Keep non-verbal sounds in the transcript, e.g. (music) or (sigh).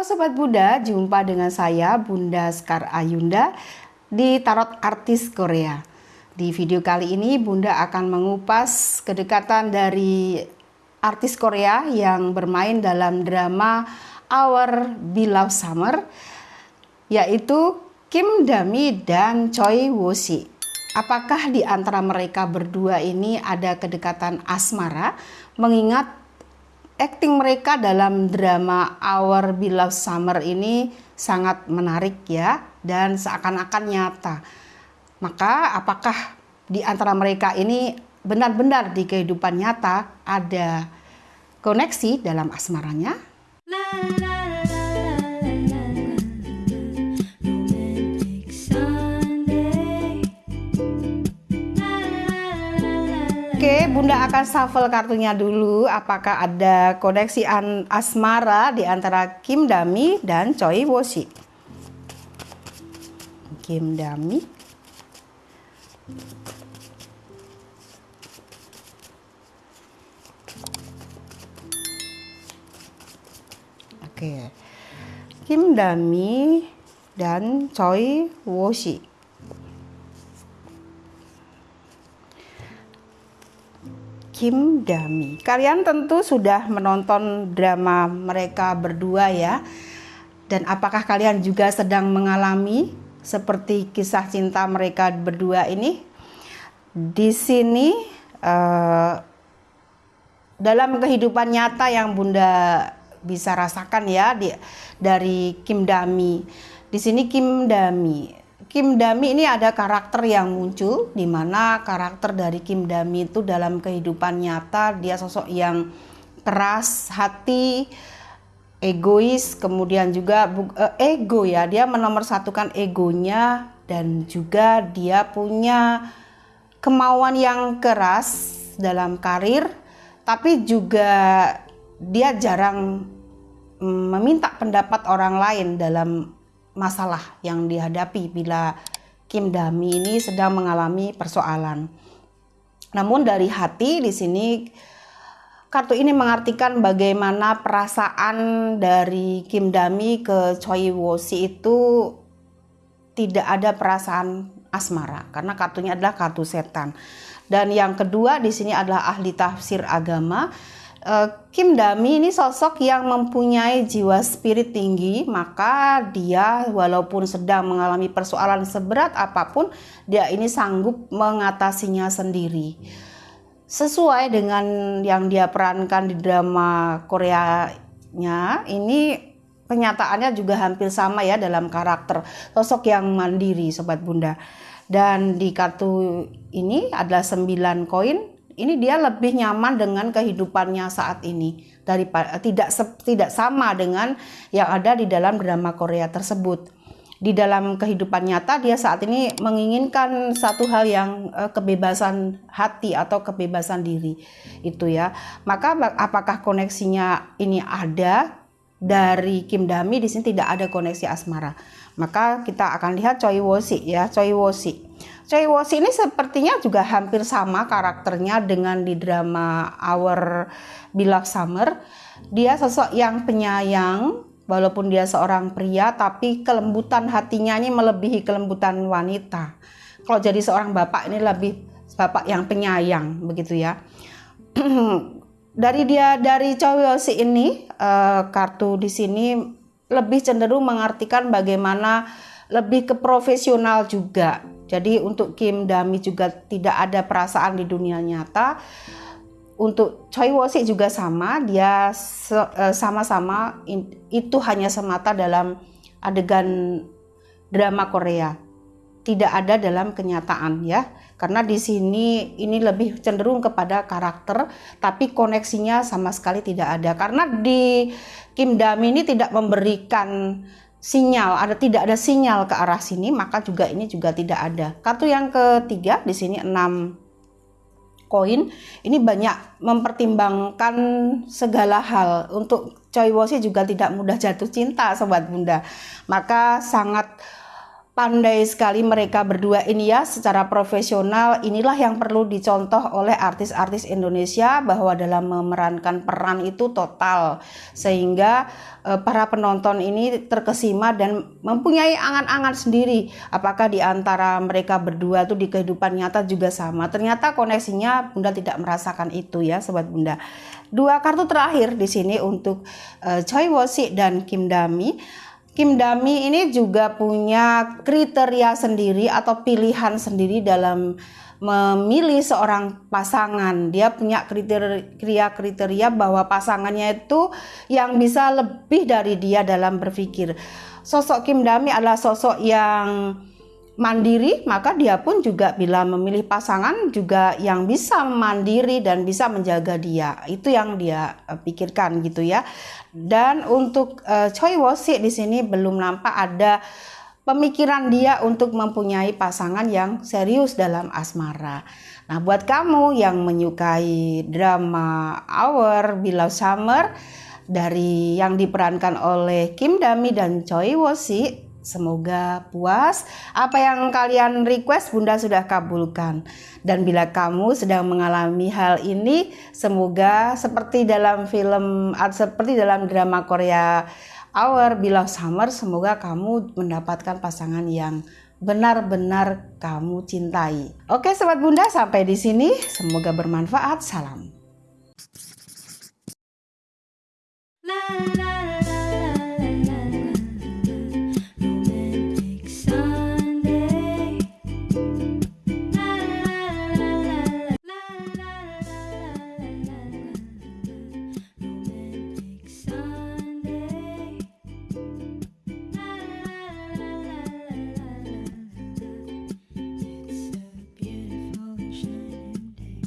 Sobat Bunda, jumpa dengan saya Bunda Skar Ayunda di Tarot Artis Korea. Di video kali ini Bunda akan mengupas kedekatan dari artis Korea yang bermain dalam drama Our Beloved Summer yaitu Kim Dami dan Choi Woo Si. Apakah di antara mereka berdua ini ada kedekatan asmara mengingat acting mereka dalam drama Our Beloved Summer ini sangat menarik ya dan seakan-akan nyata. Maka apakah di antara mereka ini benar-benar di kehidupan nyata ada koneksi dalam asmaranya? Oke, Bunda akan shuffle kartunya dulu. Apakah ada koneksi an asmara di antara Kim Dami dan Choi Woshi? Kim Dami. Oke. Kim Dami dan Choi Woshi. Kim Dami. Kalian tentu sudah menonton drama mereka berdua ya. Dan apakah kalian juga sedang mengalami seperti kisah cinta mereka berdua ini? Di sini uh, dalam kehidupan nyata yang Bunda bisa rasakan ya di, dari Kim Dami. Di sini Kim Dami Kim Dami ini ada karakter yang muncul di mana karakter dari Kim Dami itu dalam kehidupan nyata dia sosok yang keras hati, egois, kemudian juga uh, ego ya, dia menomorsatukan egonya dan juga dia punya kemauan yang keras dalam karir, tapi juga dia jarang mm, meminta pendapat orang lain dalam masalah yang dihadapi bila Kim Dami ini sedang mengalami persoalan. Namun dari hati di sini kartu ini mengartikan bagaimana perasaan dari Kim Dami ke Choi Wosi itu tidak ada perasaan asmara karena kartunya adalah kartu setan. Dan yang kedua di sini adalah ahli tafsir agama Kim Dami ini sosok yang mempunyai jiwa spirit tinggi, maka dia walaupun sedang mengalami persoalan seberat apa pun, dia ini sanggup mengatasinya sendiri. Sesuai dengan yang dia perankan di drama Koreanya, ini kenyataannya juga hampir sama ya dalam karakter sosok yang mandiri sobat bunda. Dan di kartu ini adalah 9 koin ini dia lebih nyaman dengan kehidupannya saat ini daripada tidak tidak sama dengan yang ada di dalam drama Korea tersebut. Di dalam kehidupan nyata dia saat ini menginginkan satu hal yang uh, kebebasan hati atau kebebasan diri itu ya. Maka apakah koneksinya ini ada dari Kim Dami di sini tidak ada koneksi asmara. Maka kita akan lihat Choi Wosi ya, Choi Wosi. Choi Wosi ini sepertinya juga hampir sama karakternya dengan di drama Our Beloved Summer. Dia sosok yang penyayang, walaupun dia seorang pria, tapi kelembutan hatinya ini melebihi kelembutan wanita. Kalau jadi seorang bapak ini lebih bapak yang penyayang, begitu ya. (clears throat) dari dia dari Choi Wosi ini uh, kartu di sini lebih cenderung mengartikan bagaimana lebih ke profesional juga jadi untuk Kim Dami juga tidak ada perasaan di dunia nyata. Untuk Choi Wosi juga sama, dia e, sama-sama itu hanya semata dalam adegan drama Korea. Tidak ada dalam kenyataan ya. Karena di sini ini lebih cenderung kepada karakter, tapi koneksinya sama sekali tidak ada. Karena di Kim Dami ini tidak memberikan sinyal ada tidak ada sinyal ke arah sini maka juga ini juga tidak ada. Kartu yang ketiga di sini 6 koin ini banyak mempertimbangkan segala hal. Untuk Choi Wosi juga tidak mudah jatuh cinta sobat bunda. Maka sangat pandai sekali mereka berdua ini ya secara profesional. Inilah yang perlu dicontoh oleh artis-artis Indonesia bahwa dalam memerankan peran itu total. Sehingga e, para penonton ini terkesima dan mempunyai angan-angan sendiri. Apakah di antara mereka berdua itu di kehidupan nyata juga sama? Ternyata koneksinya Bunda tidak merasakan itu ya sobat Bunda. Dua kartu terakhir di sini untuk e, Choi Wosi dan Kim Dami Kim Dami ini juga punya kriteria sendiri atau pilihan sendiri dalam memilih seorang pasangan. Dia punya kriteria-kriteria bahwa pasangannya itu yang bisa lebih dari dia dalam berpikir. Sosok Kim Dami adalah sosok yang mandiri, maka dia pun juga bila memilih pasangan juga yang bisa mandiri dan bisa menjaga dia. Itu yang dia uh, pikirkan gitu ya. Dan untuk uh, Choi Wosi di sini belum nampak ada pemikiran dia untuk mempunyai pasangan yang serius dalam asmara. Nah, buat kamu yang menyukai drama Our Beloved Summer dari yang diperankan oleh Kim Dami dan Choi Wosi Semoga puas. Apa yang kalian request Bunda sudah kabulkan. Dan bila kamu sedang mengalami hal ini, semoga seperti dalam film seperti dalam drama Korea Our Beloved Summer, semoga kamu mendapatkan pasangan yang benar-benar kamu cintai. Oke, sobat Bunda, sampai di sini. Semoga bermanfaat. Salam. La, la.